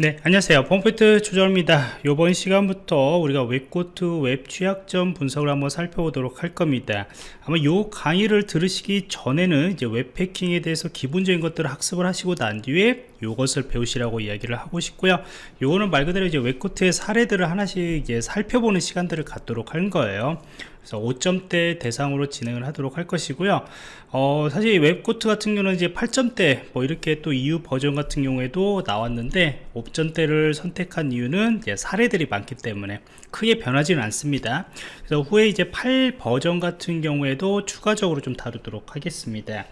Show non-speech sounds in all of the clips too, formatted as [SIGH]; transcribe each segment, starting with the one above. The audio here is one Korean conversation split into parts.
네 안녕하세요. 펌프트 조정입니다. 이번 시간부터 우리가 웹코트 웹 취약점 분석을 한번 살펴보도록 할 겁니다. 아마 이 강의를 들으시기 전에는 이제 웹해킹에 대해서 기본적인 것들을 학습을 하시고 난 뒤에 이것을 배우시라고 이야기를 하고 싶고요. 요거는 말 그대로 이제 WebGoat의 사례들을 하나씩 이제 살펴보는 시간들을 갖도록 할 거예요 그래서 5점대 대상으로 진행을 하도록 할 것이고요. 어, 사실 WebGoat 같은 경우는 이제 8점대 뭐 이렇게 또 이후 버전 같은 경우에도 나왔는데 5점대를 선택한 이유는 사례들이 많기 때문에 크게 변하지는 않습니다. 그래서 후에 이제 8 버전 같은 경우에도 추가적으로 좀 다루도록 하겠습니다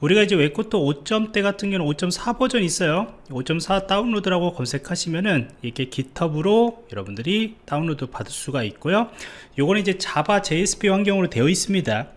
우리가 이제 WebGoat 5점대 같은 경우는 5.4 버전 있어요. 5.4 다운로드라고 검색하시면은 이렇게 깃허브로 여러분들이 다운로드 받을 수가 있고요. 요거는 이제 자바 JSP 환경으로 되어 있습니다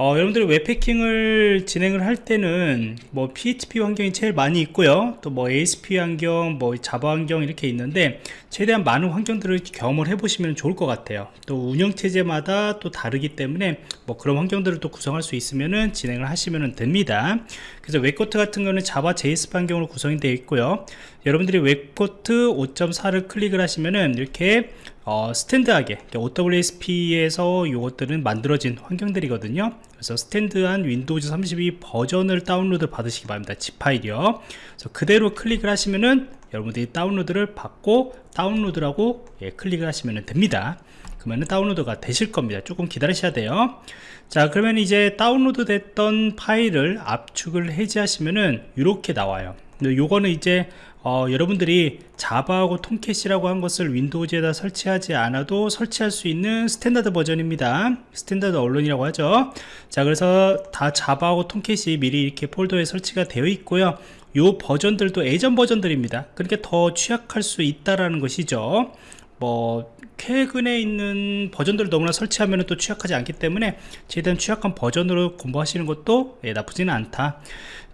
어, 여러분들이 웹해킹을 진행을 할 때는 뭐 PHP 환경이 제일 많이 있고요. 또 뭐 ASP 환경 뭐 자바 환경 이렇게 있는데 최대한 많은 환경들을 경험을 해 보시면 좋을 것 같아요. 또 운영체제마다 또 다르기 때문에 뭐 그런 환경들을 또 구성할 수 있으면은 진행을 하시면 됩니다. 그래서 WebGoat 같은 경우는 자바 JS 환경으로 구성이 되어 있고요. 여러분들이 WebGoat 5.4를 클릭을 하시면은 이렇게 어, standard하게. OWASP에서 이것들은 만들어진 환경들이거든요. 그래서 standard한 윈도우즈 32 버전을 다운로드 받으시기 바랍니다. zip 파일이요. 그래서 그대로 클릭을 하시면은 여러분들이 다운로드를 받고 다운로드라고 예, 클릭을 하시면 됩니다. 그러면 다운로드가 되실 겁니다. 조금 기다리셔야 돼요. 자 그러면 이제 다운로드 됐던 파일을 압축을 해제하시면은 이렇게 나와요 요거는 이제 어, 여러분들이 자바하고 Tomcat이라고 한 것을 윈도우즈에다 설치하지 않아도 설치할 수 있는 standard 버전입니다. standalone이라고 하죠. 자 그래서 다 자바하고 Tomcat이 미리 이렇게 폴더에 설치가 되어 있고요. 요 버전들도 예전 버전들입니다. 그렇게 더 취약할 수 있다라는 것이죠. 뭐 최근에 있는 버전들을 너무나 설치하면 또 취약하지 않기 때문에 최대한 취약한 버전으로 공부하시는 것도 예, 나쁘지는 않다.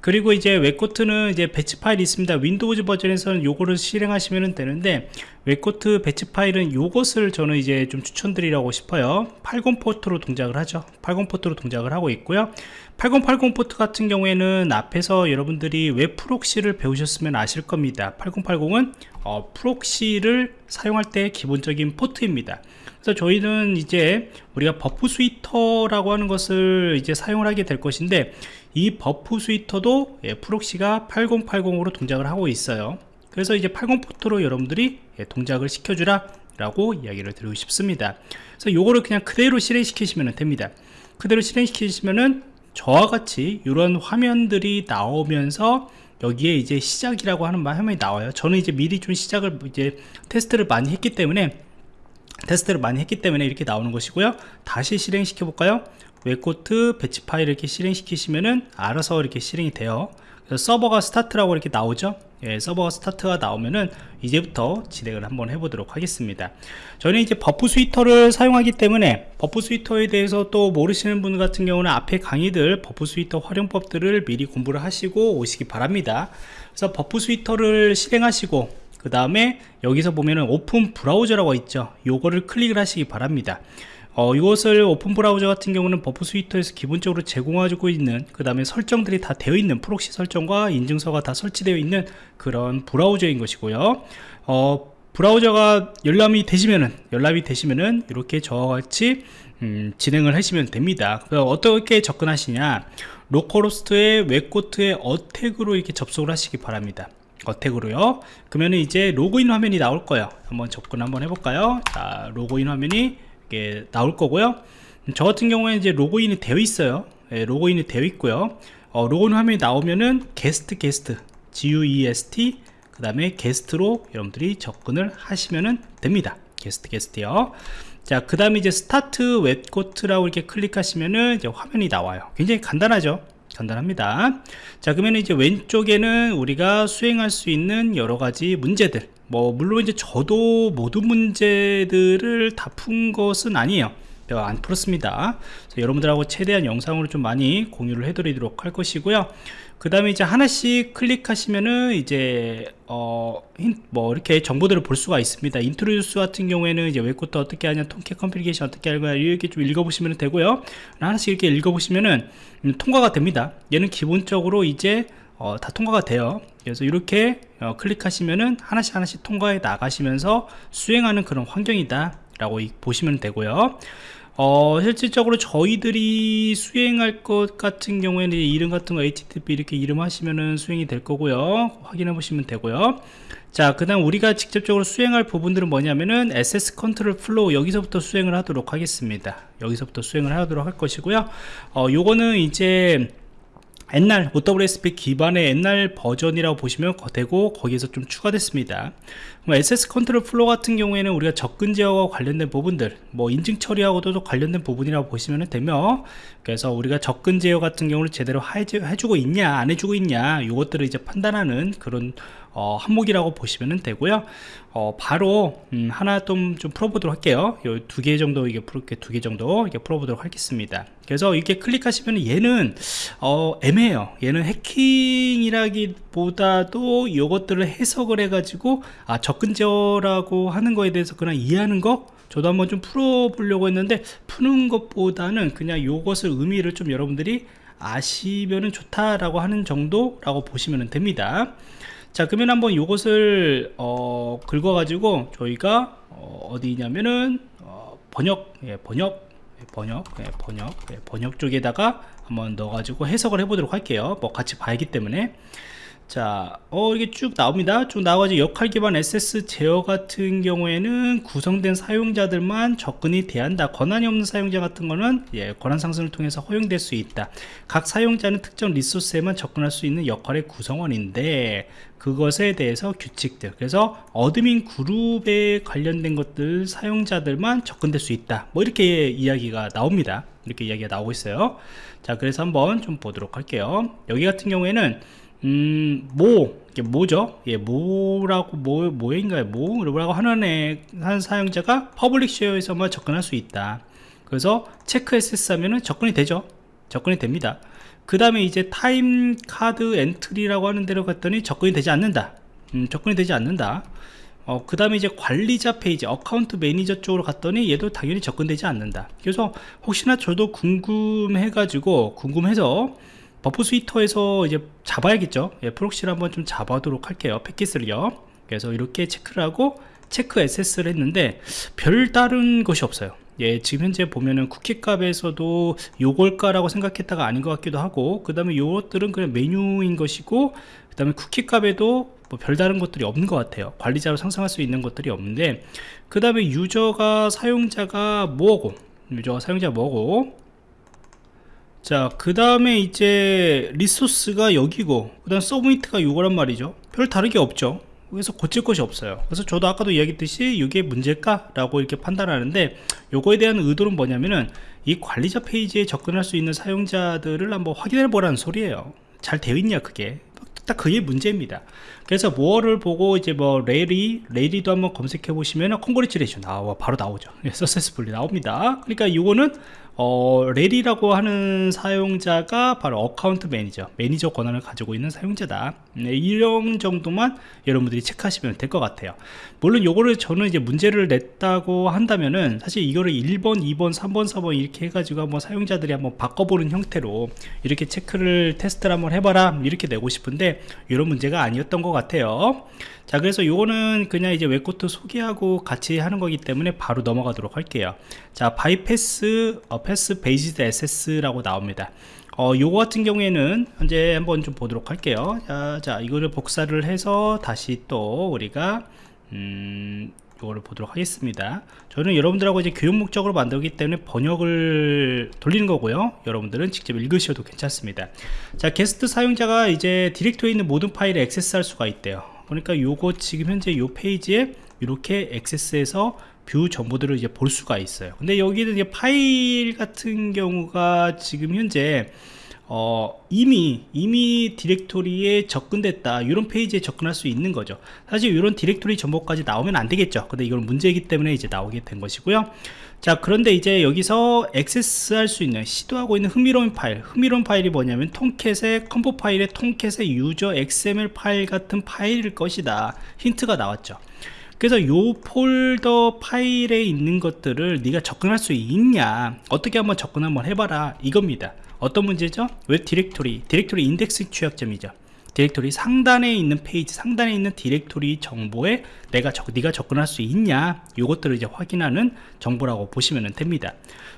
그리고 이제 WebGoat는 이제 배치 파일이 있습니다. 윈도우즈 버전에서는 요거를 실행하시면 되는데 WebGoat 배치 파일은 요것을 저는 이제 좀 추천드리라고 싶어요. 80 포트로 동작을 하죠. 80 포트로 동작을 하고 있고요. 8080 포트 같은 경우에는 앞에서 여러분들이 웹 프록시를 배우셨으면 아실 겁니다. 8080은 어, 프록시를 사용할 때 기본적인 포트 입니다. 그래서 저희는 이제 우리가 Burp Suite라고 하는 것을 이제 사용을 하게 될 것인데 이 Burp Suite도 예, 프록시가 8080으로 동작을 하고 있어요. 그래서 이제 80 포트로 여러분들이 예, 동작을 시켜주라 라고 이야기를 드리고 싶습니다. 그래서 요거를 그냥 그대로 실행시키시면 됩니다. 그대로 실행시키시면은 저와 같이 이런 화면들이 나오면서 여기에 이제 시작이라고 하는 화면이 나와요. 저는 이제 미리 좀 시작을 이제 테스트를 많이 했기 때문에 테스트를 많이 했기 때문에 이렇게 나오는 것이고요. 다시 실행시켜 볼까요? WebGoat 배치 파일 이렇게 실행시키시면은 알아서 이렇게 실행이 돼요. 서버가 스타트라고 이렇게 나오죠? 예, 서버가 스타트가 나오면은 이제부터 진행을 한번 해보도록 하겠습니다. 저는 이제 Burp Suite를 사용하기 때문에 Burp Suite에 대해서 또 모르시는 분 같은 경우는 앞에 강의들 Burp Suite 활용법들을 미리 공부를 하시고 오시기 바랍니다. 그래서 Burp Suite를 실행하시고 그 다음에 여기서 보면은 open browser라고 있죠. 요거를 클릭을 하시기 바랍니다. 어, 이것을 open browser 같은 경우는 Burp Suite에서 기본적으로 제공하고 있는 그 다음에 설정들이 다 되어 있는 프록시 설정과 인증서가 다 설치되어 있는 그런 브라우저인 것이고요. 어, 브라우저가 열람이 되시면은 열람이 되시면은 이렇게 저와 같이 음, 진행을 하시면 됩니다. 어떻게 접근하시냐? localhost의 WebGoat의 attack으로 이렇게 접속을 하시기 바랍니다 attack으로요. 그러면 이제 로그인 화면이 나올 거예요. 한번 접근 한번 해볼까요? 자 로그인 화면이 이렇게 나올 거고요. 저 같은 경우에 이제 로그인이 되어 있어요. 예, 로그인이 되어 있고요. 어, 로그인 화면이 나오면은 게스트 게스트 GUEST 그 다음에 게스트로 여러분들이 접근을 하시면 됩니다. 게스트 게스트요. 자 그 다음에 이제 start WebGoat라고 이렇게 클릭하시면은 이제 화면이 나와요. 굉장히 간단하죠 간단합니다. 자 그러면 이제 왼쪽에는 우리가 수행할 수 있는 여러가지 문제들. 뭐 물론 이제 저도 모든 문제들을 다 푼 것은 아니에요. 안 풀었습니다. 여러분들하고 최대한 영상으로 좀 많이 공유를 해드리도록 할 것이고요 그 다음에 이제 하나씩 클릭하시면은 이제 어 뭐 이렇게 정보들을 볼 수가 있습니다. introduce 같은 경우에는 이제 WebGoat 어떻게 하냐 통계 컴플리케이션 어떻게 하냐 이렇게 좀 읽어보시면 되고요. 하나씩 이렇게 읽어보시면은 음, 통과가 됩니다. 얘는 기본적으로 이제 어, 다 통과가 돼요. 그래서 이렇게 어, 클릭하시면은 하나씩 하나씩 통과해 나가시면서 수행하는 그런 환경이다 라고 보시면 되고요 어, 실질적으로 저희들이 수행할 것 같은 경우에는 이름 같은 거 HTTP 이렇게 이름 하시면은 수행이 될 거고요 확인해 보시면 되고요 자, 그 다음 우리가 직접적으로 수행할 부분들은 뭐냐면은 access control flaws 여기서부터 수행을 하도록 하겠습니다. 여기서부터 수행을 하도록 할 것이고요. 어, 요거는 이제 옛날 OWASP 기반의 옛날 버전이라고 보시면 되고 거기에서 좀 추가됐습니다. access control flaws 같은 경우에는 우리가 접근 제어와 관련된 부분들 뭐 인증 처리하고도 관련된 부분이라고 보시면 되며 그래서 우리가 접근 제어 같은 경우를 제대로 해주고 있냐 안 해주고 있냐 이것들을 이제 판단하는 그런 어, 항목이라고 보시면 되고요. 어, 바로 음, 하나 좀, 좀 풀어보도록 할게요. 두 개 정도 이게 풀게 두 개 정도 이게 풀어보도록 하겠습니다. 그래서 이렇게 클릭하시면 얘는 어, 애매해요. 얘는 해킹이라기보다도 이것들을 해석을 해가지고 아 접근제어라고 하는 거에 대해서 그냥 이해하는 거? 저도 한번 좀 풀어보려고 했는데 푸는 것보다는 그냥 이것을 의미를 좀 여러분들이 아시면 좋다라고 하는 정도라고 보시면 됩니다 자 그러면 한번 이것을 어, 긁어 가지고 저희가 어, 디냐면은 어, 번역 예, 번역 예, 번역 예, 번역 예, 번역 쪽에다가 한번 넣어 가지고 해석을 해 보도록 할게요. 뭐 같이 봐야기 때문에 자, 어, 이게 쭉 나옵니다. 쭉 나와가지고 역할 기반 액세스 제어 같은 경우에는 구성된 사용자들만 접근이 대한다. 권한이 없는 사용자 같은 거는 예, 권한 상승을 통해서 허용될 수 있다. 각 사용자는 특정 리소스에만 접근할 수 있는 역할의 구성원인데 그것에 대해서 규칙들. 그래서 admin 그룹에 관련된 것들 사용자들만 접근될 수 있다. 뭐 이렇게 이야기가 나옵니다. 이렇게 이야기가 나오고 있어요. 자, 그래서 한번 좀 보도록 할게요. 여기 같은 경우에는 음, 모, 이게 뭐죠? 예, 뭐라고, 뭐, 뭐인가요? 뭐라고 하는 애, 한 사용자가 public share에서만 접근할 수 있다. 그래서 check access 하면은 접근이 되죠. 접근이 됩니다. 그 다음에 이제 time card entry라고 하는 데로 갔더니 접근이 되지 않는다. 음, 접근이 되지 않는다. 어, 그 다음에 이제 관리자 페이지, account manager 쪽으로 갔더니 얘도 당연히 접근되지 않는다. 그래서 혹시나 저도 궁금해 가지고, 궁금해서 Burp Suite에서 이제 잡아야겠죠. 예, proxy를 한번 좀 잡아도록 할게요. 패킷을요. 그래서 이렇게 체크를 하고 check access를 했는데 별다른 것이 없어요. 예, 지금 현재 보면은 쿠키 값에서도 요걸까라고 생각했다가 아닌 것 같기도 하고 그 다음에 요것들은 그냥 메뉴인 것이고 그 다음에 쿠키 값에도 뭐 별다른 것들이 없는 것 같아요. 관리자로 상승할 수 있는 것들이 없는데 그 다음에 유저가 사용자가 뭐고 유저가 사용자 뭐고 자, 그 다음에 이제 리소스가 여기고, 그 다음 서브미트가 이거란 말이죠. 별 다르게 없죠. 그래서 고칠 것이 없어요. 그래서 저도 아까도 이야기했듯이 이게 문제일까? 라고 이렇게 판단하는데, 요거에 대한 의도는 뭐냐면은, 이 관리자 페이지에 접근할 수 있는 사용자들을 한번 확인해 보라는 소리예요. 잘 되어 있냐, 그게. 딱 그게 문제입니다. 그래서 뭐를 보고 이제 뭐 Larry, Larry도 한번 검색해 보시면 congratulation 나와 바로 나오죠. [LAUGHS] successfully 나옵니다. 그러니까 이거는 어, Larry라고 하는 사용자가 바로 account manager, 매니저 권한을 가지고 있는 사용자다. 네, 이런 정도만 여러분들이 체크하시면 될 것 같아요. 물론 요거를 저는 이제 문제를 냈다고 한다면은 사실 이거를 1번, 2번, 3번, 4번 이렇게 해가지고 한번 사용자들이 한번 바꿔보는 형태로 이렇게 체크를 테스트를 한번 해봐라 이렇게 내고 싶은데 이런 문제가 아니었던 것 같아요. 자 그래서 요거는 그냥 이제 WebGoat 소개하고 같이 하는 거기 때문에 바로 넘어가도록 할게요. 자 바이패스 어, path based access라고 나옵니다. 어, 요거 같은 경우에는 현재 한번 좀 보도록 할게요. 자, 자 이거를 복사를 해서 다시 또 우리가 음, 요거를 보도록 하겠습니다. 저는 여러분들하고 이제 교육 목적으로 만들기 때문에 번역을 돌리는 거고요. 여러분들은 직접 읽으셔도 괜찮습니다. 자 게스트 사용자가 이제 디렉토리에 있는 모든 파일을 액세스할 수가 있대요. 그러니까 요거 지금 현재 요 페이지에 이렇게 액세스해서 view 정보들을 이제 볼 수가 있어요. 근데 여기는 이제 파일 같은 경우가 지금 현재 어, 이미 이미 디렉토리에 접근됐다. 이런 페이지에 접근할 수 있는 거죠. 사실 이런 디렉토리 정보까지 나오면 안 되겠죠. 근데 이건 문제이기 때문에 이제 나오게 된 것이고요. 자 그런데 이제 여기서 액세스 할 수 있는 시도하고 있는 흥미로운 파일. 흥미로운 파일이 뭐냐면 통캣의 컴포 파일의 통캣의 유저 XML 파일 같은 파일일 것이다. 힌트가 나왔죠. 그래서 요 폴더 파일에 있는 것들을 네가 접근할 수 있냐? 어떻게 한번 접근 한번 해봐라. 이겁니다 어떤 문제죠? 웹 디렉토리 디렉토리 인덱스 취약점이죠. 디렉토리 상단에 있는 페이지 상단에 있는 디렉토리 정보에 내가 적, 네가 접근할 수 있냐? 요것들을 이제 확인하는 정보라고 보시면 됩니다.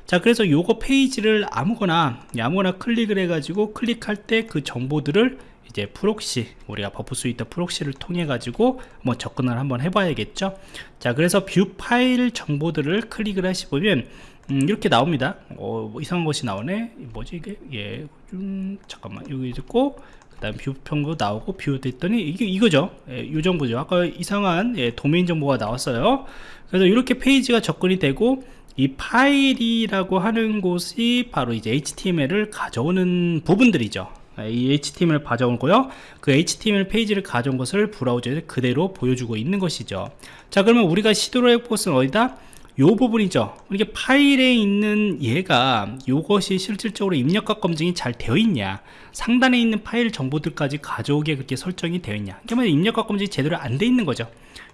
자 그래서 요거 페이지를 아무거나 아무거나 클릭을 해 가지고 클릭할 때 그 정보들을 이제 프록시 우리가 버프 스위터 프록시를 통해 가지고 뭐 접근을 한번 해봐야겠죠? 자 그래서 뷰 파일 정보들을 클릭을 하시보면 음, 이렇게 나옵니다. 어, 뭐 이상한 것이 나오네. 뭐지 이게? 예 좀, 잠깐만. 여기 있고 그 다음 뷰 평도 나오고 뷰 됐더니 이게 이거죠. 예, 이 정보죠. 아까 이상한 예, 도메인 정보가 나왔어요. 그래서 이렇게 페이지가 접근이 되고 이 파일이라고 하는 곳이 바로 이제 HTML을 가져오는 부분들이죠. 예, 이 HTML 을 가져오고요. 그 HTML 페이지를 가져온 것을 브라우저에 그대로 보여주고 있는 것이죠. 자 그러면 우리가 시도를 해볼 것은 어디다 요 부분이죠. 이게 파일에 있는 얘가 요것이 실질적으로 입력과 검증이 잘 되어 있냐 상단에 있는 파일 정보들까지 가져오게 그렇게 설정이 되어 있냐. 그러면 입력과 검증이 제대로 안 돼 있는 거죠.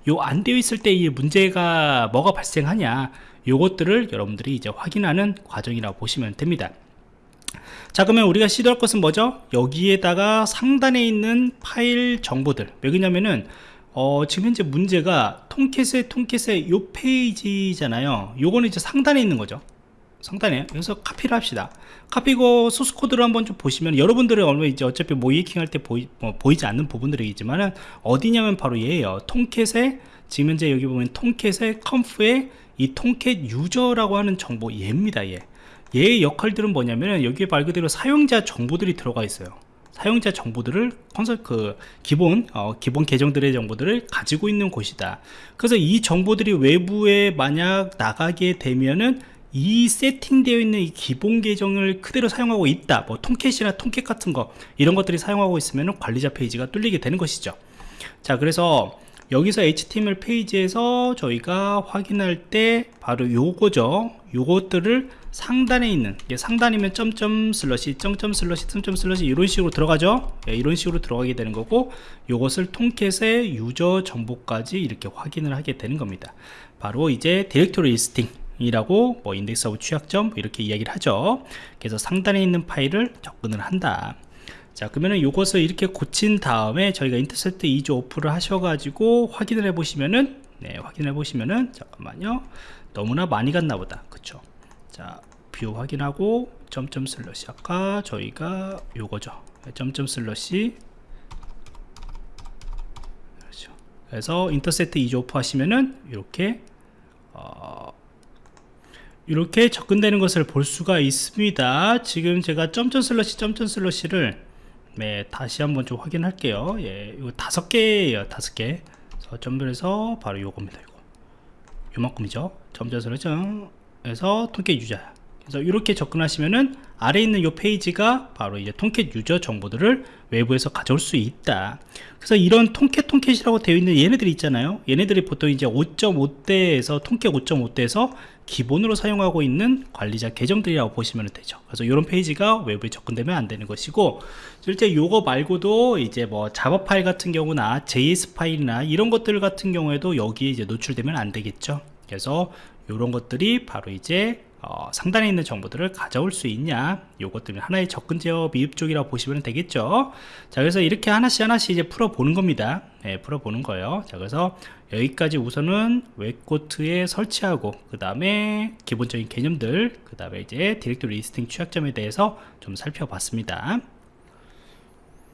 요 안 되어 있을 때 이 문제가 뭐가 발생하냐 요것들을 여러분들이 이제 확인하는 과정이라고 보시면 됩니다. 자 그러면 우리가 시도할 것은 뭐죠? 여기에다가 상단에 있는 파일 정보들. 왜냐면은 어, 지금 현재 문제가 통캣의 통캣의 요 페이지잖아요. 요거는 이제 상단에 있는 거죠. 상단에. 그래서 카피를 합시다. 카피고 소스 코드를 한번 좀 보시면 여러분들은 얼마 이제 어차피 모이킹 할 때 보이, 뭐, 보이지 않는 부분들이겠지만은 어디냐면 바로 얘예요. 통캣의 지금 현재 여기 보면 통캣의 컴프의 이 통캣 유저라고 하는 정보 얘입니다 얘. 얘의 역할들은 뭐냐면 여기에 말 그대로 사용자 정보들이 들어가 있어요 사용자 정보들을 컨설 그 기본 어, 기본 계정들의 정보들을 가지고 있는 곳이다. 그래서 이 정보들이 외부에 만약 나가게 되면은 이 세팅되어 있는 이 기본 계정을 그대로 사용하고 있다. 뭐 통캣이나 통캣 같은 거 이런 것들이 사용하고 있으면 관리자 페이지가 뚫리게 되는 것이죠. 자, 그래서 여기서 HTML 페이지에서 저희가 확인할 때 바로 요거죠. 요것들을 상단에 있는 상단이면 점점 슬러시 점점 슬러시 점점 슬러시 이런 식으로 들어가죠. 예, 이런 식으로 들어가게 되는 거고 요것을 통캣의 유저 정보까지 이렇게 확인을 하게 되는 겁니다. 바로 이제 디렉토리 리스팅 이라고 뭐 인덱스 오브 취약점 뭐 이렇게 이야기를 하죠. 그래서 상단에 있는 파일을 접근을 한다 자 그러면은 요것을 이렇게 고친 다음에 저희가 인터셉트 2조 오프를 하셔가지고 확인을 해 보시면은 네 확인해 보시면은 잠깐만요. 너무나 많이 갔나 보다. 그쵸? 자뷰 확인하고 점점 슬러시. 아까 저희가 요거죠. 점점 슬러시. 그렇죠. 그래서 인터셉트 2조 오프 하시면은 이렇게 어, 이렇게 접근되는 것을 볼 수가 있습니다. 지금 제가 점점 슬러시 점점 슬러시를 네, 다시 한번 좀 확인할게요. 예, 이거 다섯 개예요 다섯 개. 점별해서 바로 요겁니다 이거. 요만큼이죠? 점점 슬러시 에서 통캣 유저. 그래서 이렇게 접근하시면은 아래 있는 이 페이지가 바로 이제 통캣 유저 정보들을 외부에서 가져올 수 있다. 그래서 이런 통캣 통캣이라고 되어 있는 얘네들이 있잖아요. 얘네들이 보통 이제 5.5대에서 통캣 5.5대에서 기본으로 사용하고 있는 관리자 계정들이라고 보시면 되죠. 그래서 이런 페이지가 외부에 접근되면 안 되는 것이고 실제 요거 말고도 이제 뭐 자바 파일 같은 경우나 JS 파일이나 이런 것들 같은 경우에도 여기에 이제 노출되면 안 되겠죠. 그래서 이런 것들이 바로 이제 어, 상단에 있는 정보들을 가져올 수 있냐? 요것들은 하나의 접근 제어 미흡 쪽이라고 보시면 되겠죠? 자 그래서 이렇게 하나씩 하나씩 이제 풀어 보는 겁니다. 네, 풀어 보는 거예요. 자 그래서 여기까지 우선은 웹코트에 설치하고 그 다음에 기본적인 개념들 그 다음에 이제 디렉토리 리스팅 취약점에 대해서 좀 살펴봤습니다